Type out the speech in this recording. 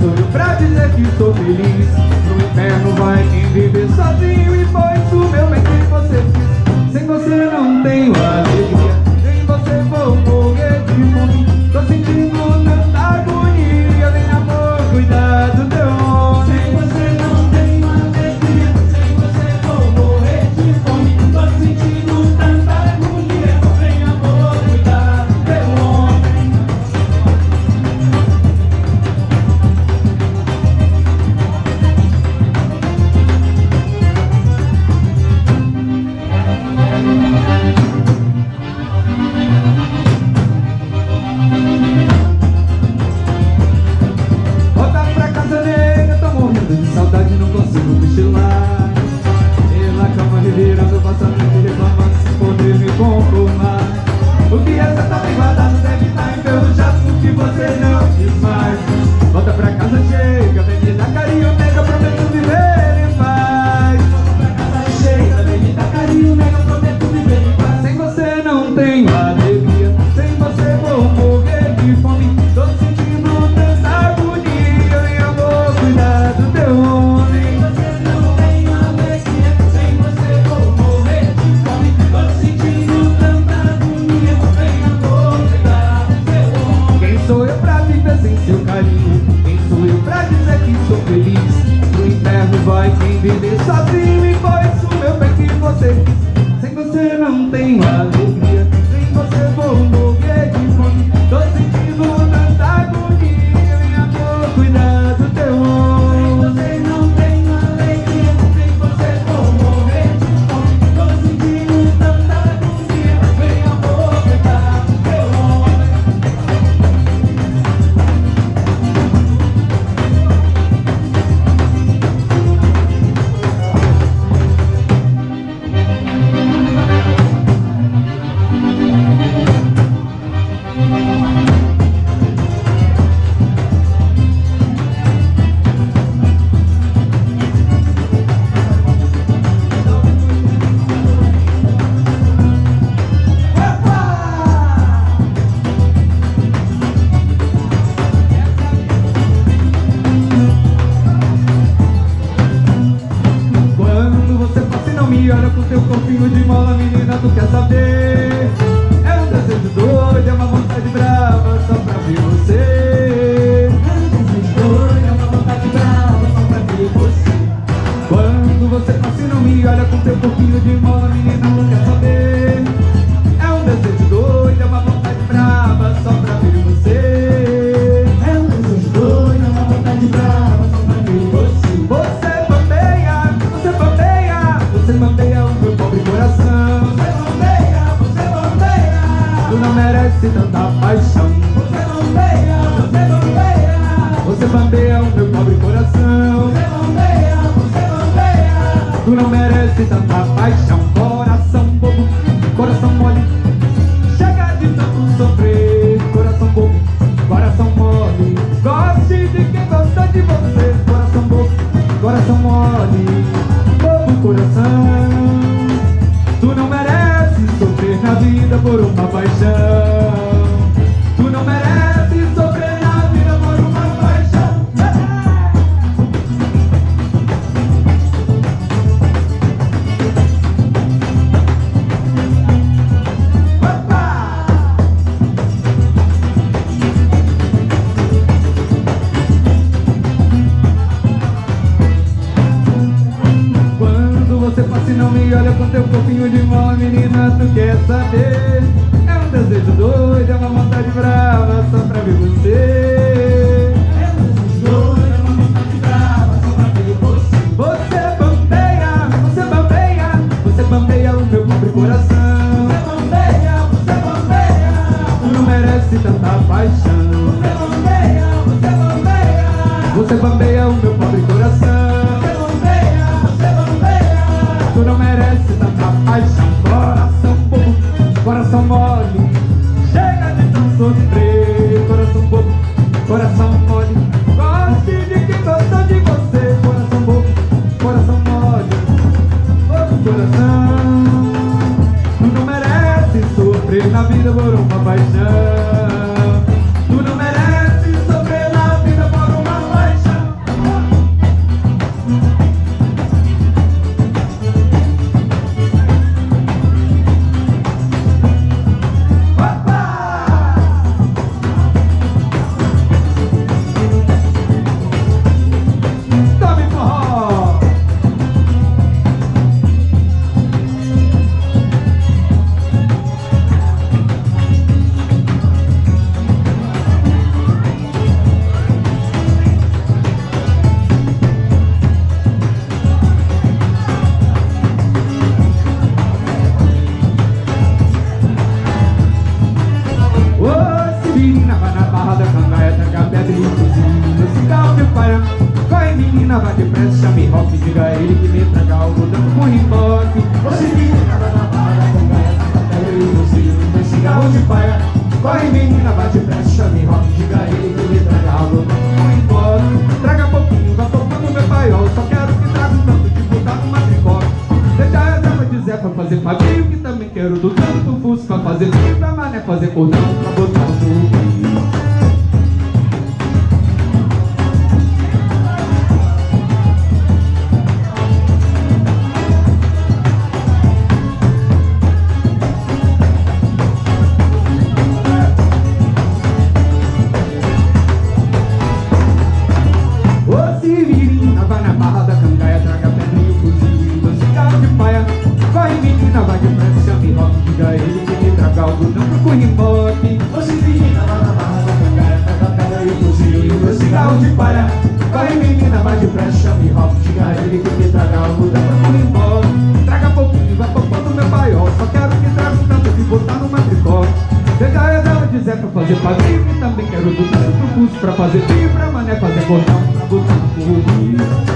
Sonho pra dizer que estou feliz. No inferno vai quem viver sozinho E foi isso meu bem que você quis Sem você não tenho azar no cochilar E cama revirando, passamento e reclamando Sem poder me conformar. O que essa tá bem guardado deve tá estar enferrujado No que você não te faz Volta pra casa cheia. não tem a doida, doido, é uma vontade brava, só pra e olha com teu corpinho de mão Menina, tu quer saber? É um desejo doido, é uma vontade brava Só pra ver você. Funkeiro do tanto fusca Fazer tudo pra mané, fazer cordão pra botão indo pro Cunimbote Hoje menina na tá na barra da cangaia Faz a pedra e o cozinho e o cigarro de palha Corre menina, vai depressa, chame hop Diga ele que me traga algo da pra Cunimbote Traga pouquinho, vai poupando meu paiol Só quero que traga um tanto de botar no matricó. Pegar eu dela dizer pra fazer padrinho E também quero do tanto pro curso pra fazer fibra mané fazer botão, pra botar no curso